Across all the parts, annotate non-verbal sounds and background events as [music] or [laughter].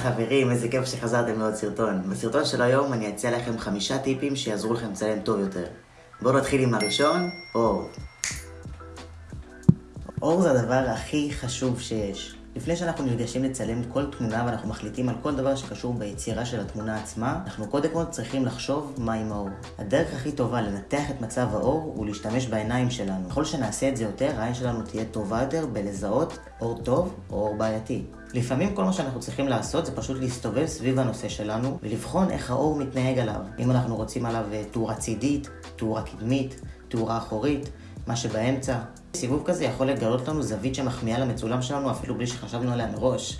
חברים, איזה כיף שחזרתם לעוד סרטון. בסרטון של היום אני אציע לכם חמישה טיפים שיעזרו לכם לצלם טוב יותר. בואו נתחיל עם הראשון, אור. אור זה הדבר הכי חשוב שיש. לפני שאנחנו ניגשים לצלם כל תמונה ואנחנו מחליטים על כל דבר שקשור ביצירה של התמונה עצמה, אנחנו קודם כל צריכים לחשוב מה עם האור. הדרך הכי טובה לנתח את מצב האור הוא להשתמש בעיניים שלנו. ככל שנעשה את זה יותר, העין שלנו תהיה טובה יותר בלזהות אור טוב או אור בעייתי. לפעמים כל מה שאנחנו צריכים לעשות זה פשוט להסתובב סביב הנושא שלנו ולבחון איך האור מתנהג עליו. אם אנחנו רוצים עליו אה, תאורה צידית, תאורה קדמית, תאורה אחורית, מה שבאמצע. סיבוב כזה יכול לגלות לנו זווית שמחמיאה למצולם שלנו אפילו בלי שחשבנו עליה מראש.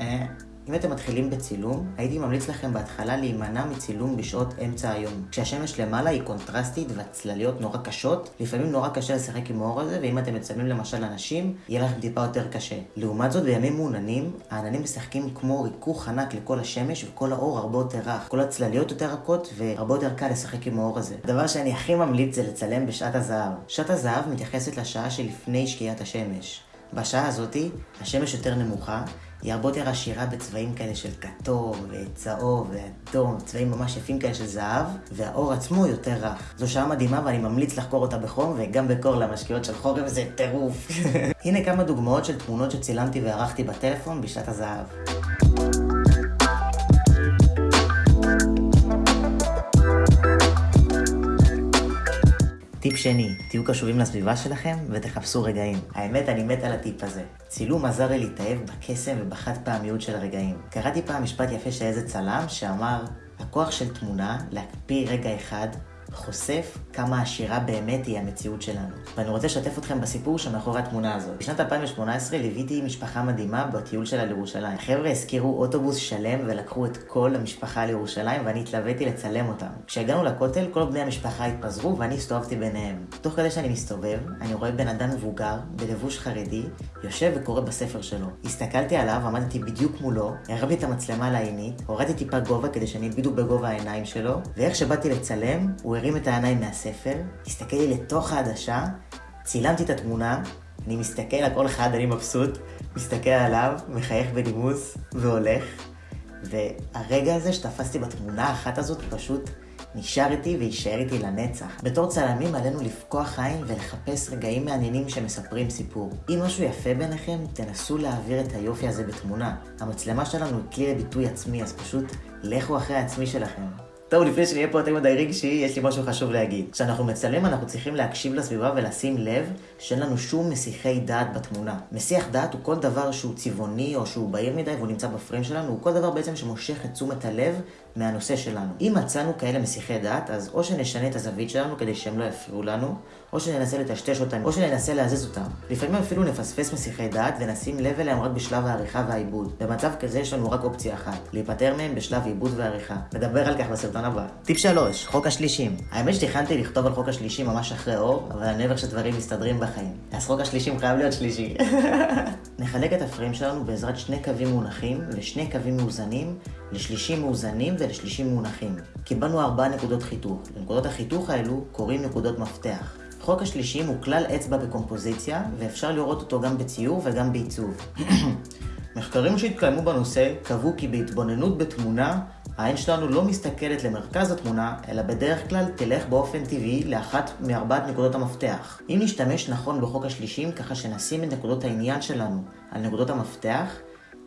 אה, אם אתם מתחילים בצילום, הייתי ממליץ לכם בהתחלה להימנע מצילום בשעות אמצע היום. כשהשמש למעלה היא קונטרסטית והצלליות נורא קשות, לפעמים נורא קשה לשחק עם האור הזה, ואם אתם מצלמים למשל אנשים, יהיה לכם טיפה יותר קשה. לעומת זאת, בימים מעוננים, העננים משחקים כמו ריכוך ענק לכל השמש, וכל האור הרבה יותר רך. כל הצלליות יותר רכות, והרבה יותר קל לשחק עם האור הזה. הדבר שאני הכי ממליץ זה לצלם בשעת הזהב. שעת הזהב מתייחסת לשעה שלפני שקיעת השמש. בשעה הזאתי, השמש יותר נמוכה, היא הרבה יותר עשירה בצבעים כאלה של כתום וצהוב ואדום, צבעים ממש יפים כאלה של זהב, והאור עצמו יותר רך. זו שעה מדהימה ואני ממליץ לחקור אותה בחום וגם בקור למשקיעות של חורף זה טירוף. [laughs] הנה כמה דוגמאות של תמונות שצילמתי וערכתי בטלפון בשעת הזהב. טיפ שני, תהיו קשובים לסביבה שלכם ותחפשו רגעים. האמת, אני מת על הטיפ הזה. צילום עזר לי להתאהב בקסם ובחד פעמיות של הרגעים. קראתי פעם משפט יפה של איזה צלם שאמר, הכוח של תמונה להקפיא רגע אחד חושף כמה עשירה באמת היא המציאות שלנו. ואני רוצה לשתף אתכם בסיפור שמאחורי התמונה הזאת. בשנת 2018 ליוויתי משפחה מדהימה בטיול שלה לירושלים. החבר'ה הזכירו אוטובוס שלם ולקחו את כל המשפחה לירושלים ואני התלוויתי לצלם אותם. כשהגענו לכותל כל בני המשפחה התפזרו ואני הסתובבתי ביניהם. תוך כדי שאני מסתובב, אני רואה בן אדם מבוגר, בלבוש חרדי, יושב וקורא בספר שלו. הסתכלתי עליו, עמדתי בדיוק מולו, הרמתי את המצלמה לעינית, הורדתי טיפה גובה כדי שאני בדיוק בגובה העיניים שלו, ואיך שבאתי לצלם, הוא הרים את העיניים מהספר, הסתכל לי לתוך העדשה, צילמתי את התמונה, אני מסתכל על כל אחד, אני מבסוט, מסתכל עליו, מחייך בנימוס, והולך. והרגע הזה שתפסתי בתמונה האחת הזאת פשוט נשאר איתי ויישאר איתי לנצח. בתור צלמים עלינו לפקוח עין ולחפש רגעים מעניינים שמספרים סיפור. אם משהו יפה ביניכם, תנסו להעביר את היופי הזה בתמונה. המצלמה שלנו היא כלי לביטוי עצמי, אז פשוט לכו אחרי העצמי שלכם. טוב, לפני שנהיה פה יותר מדי רגשי, יש לי משהו חשוב להגיד. כשאנחנו מצלמים, אנחנו צריכים להקשיב לסביבה ולשים לב שאין לנו שום מסיחי דעת בתמונה. מסיח דעת הוא כל דבר שהוא צבעוני או שהוא בהיר מדי והוא נמצא בפריים שלנו, הוא כל דבר בעצם שמושך את תשומת הלב מהנושא שלנו. אם מצאנו כאלה מסיחי דעת, אז או שנשנה את הזווית שלנו כדי שהם לא יפריעו לנו, או שננסה לטשטש אותם, או שננסה להזיז אותם. לפעמים אפילו נפספס מסיחי דעת ונשים לב אליהם רק בשלב העריכה והעיבוד. במצב כזה יש לנו רק אופציה אחת, להיפטר מהם בשלב עיבוד ועריכה. נדבר על כך בסרטון הבא. טיפ 3, חוק השלישים. האמת שתכננתי לכתוב על חוק השלישים ממש אחרי אור, אבל אני אוהב שדברים מסתדרים בחיים. אז חוק השלישים חייב להיות שלישי. [laughs] נחלק את הפריים שלנו בעזרת שני קווים מונחים ושני קווים מאוזנים לשלישים מאוזנים ולשלישים מונחים. קיבלנו ארבע נקודות חיתוך. לנקודות החיתוך האלו קוראים נקודות מפתח. חוק השלישים הוא כלל אצבע בקומפוזיציה, ואפשר לראות אותו גם בציור וגם בעיצוב. [clears throat] מחקרים שהתקיימו בנושא קבעו כי בהתבוננות בתמונה, העין שלנו לא מסתכלת למרכז התמונה, אלא בדרך כלל תלך באופן טבעי לאחת מארבעת נקודות המפתח. אם נשתמש נכון בחוק השלישים, ככה שנשים את נקודות העניין שלנו על נקודות המפתח,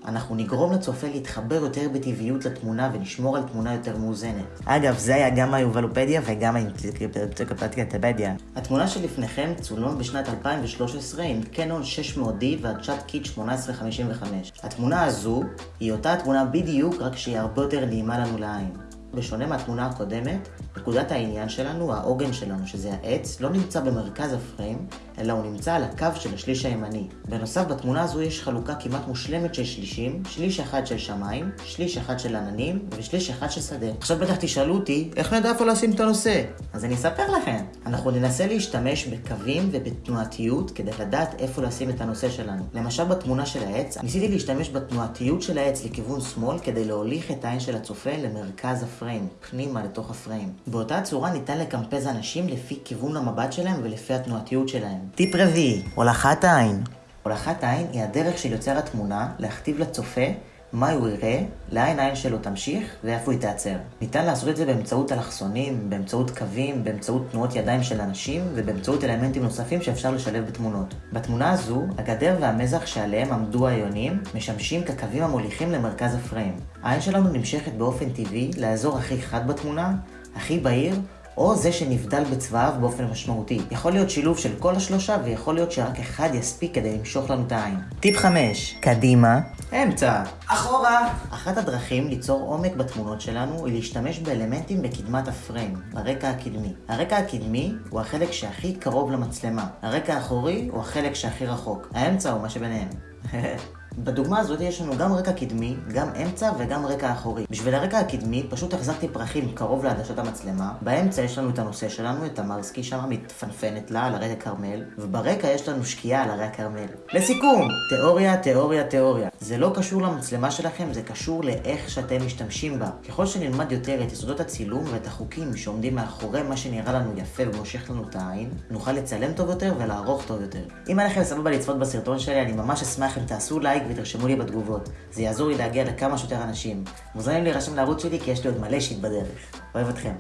אנחנו נגרום לצופה להתחבר יותר בטבעיות לתמונה ונשמור על תמונה יותר מאוזנת. אגב, זה היה גם היובלופדיה וגם האינציקלופדיה. התמונה שלפניכם צולמה בשנת 2013 עם קנון 600D ועדשת קיט 1855. התמונה הזו היא אותה התמונה בדיוק, רק שהיא הרבה יותר נעימה לנו לעין. בשונה מהתמונה הקודמת, נקודת העניין שלנו, העוגן שלנו, שזה העץ, לא נמצא במרכז הפריים, אלא הוא נמצא על הקו של השליש הימני. בנוסף, בתמונה הזו יש חלוקה כמעט מושלמת של שלישים, שליש אחד של שמיים, שליש אחד של עננים, ושליש אחד של שדה. עכשיו בטח תשאלו אותי, איך נדע איפה לשים את הנושא? אז אני אספר לכם. אנחנו ננסה להשתמש בקווים ובתנועתיות כדי לדעת איפה לשים את הנושא שלנו. למשל בתמונה של העץ, ניסיתי להשתמש בתנועתיות של העץ לכיוון שמאל כדי להוליך את העין של הצופה למרכז הפריים, פנימה לתוך הפריים. באותה צורה ניתן לקמפז אנשים לפי כיוון המבט שלהם ולפי התנועתיות שלהם. טיפ רביעי, הולכת העין. הולכת העין היא הדרך של יוצר התמונה להכתיב לצופה מה הוא יראה, לאן העין שלו תמשיך ואיפה היא תעצר. ניתן לעשות את זה באמצעות אלכסונים, באמצעות קווים, באמצעות תנועות ידיים של אנשים ובאמצעות אלמנטים נוספים שאפשר לשלב בתמונות. בתמונה הזו, הגדר והמזח שעליהם עמדו היונים משמשים כקווים המוליכים למרכז הפריים. העין שלנו נמשכת באופן טבעי לאזור הכי חד בתמונה, הכי בהיר, או זה שנבדל בצבעיו באופן משמעותי. יכול להיות שילוב של כל השלושה, ויכול להיות שרק אחד יספיק כדי למשוך לנו את העין. טיפ 5, קדימה, אמצע, אחורה. אחת הדרכים ליצור עומק בתמונות שלנו היא להשתמש באלמנטים בקדמת הפריים, ברקע הקדמי. הרקע הקדמי הוא החלק שהכי קרוב למצלמה. הרקע האחורי הוא החלק שהכי רחוק. האמצע הוא מה שביניהם. [laughs] בדוגמה הזאת יש לנו גם רקע קדמי, גם אמצע וגם רקע אחורי. בשביל הרקע הקדמי פשוט החזקתי פרחים קרוב לעדשות המצלמה, באמצע יש לנו את הנושא שלנו, את המרסקי שם מתפנפנת לה על הרקע כרמל, וברקע יש לנו שקיעה על הרי הכרמל. לסיכום, תיאוריה, תיאוריה, תיאוריה. זה לא קשור למצלמה שלכם, זה קשור לאיך שאתם משתמשים בה. ככל שנלמד יותר את יסודות הצילום ואת החוקים שעומדים מאחורי מה שנראה לנו יפה ומושך לנו את העין, נוכל לצלם טוב יותר ולערוך טוב יותר. אם היה לכם סבבה לצפות בסרטון שלי, אני ממש אשמח אם תעשו לייק לייק ותרשמו לי בתגובות. זה יעזור לי להגיע לכמה שיותר אנשים. מוזמנים להירשם לערוץ שלי כי יש לי עוד מלא שיט בדרך. אוהב אתכם.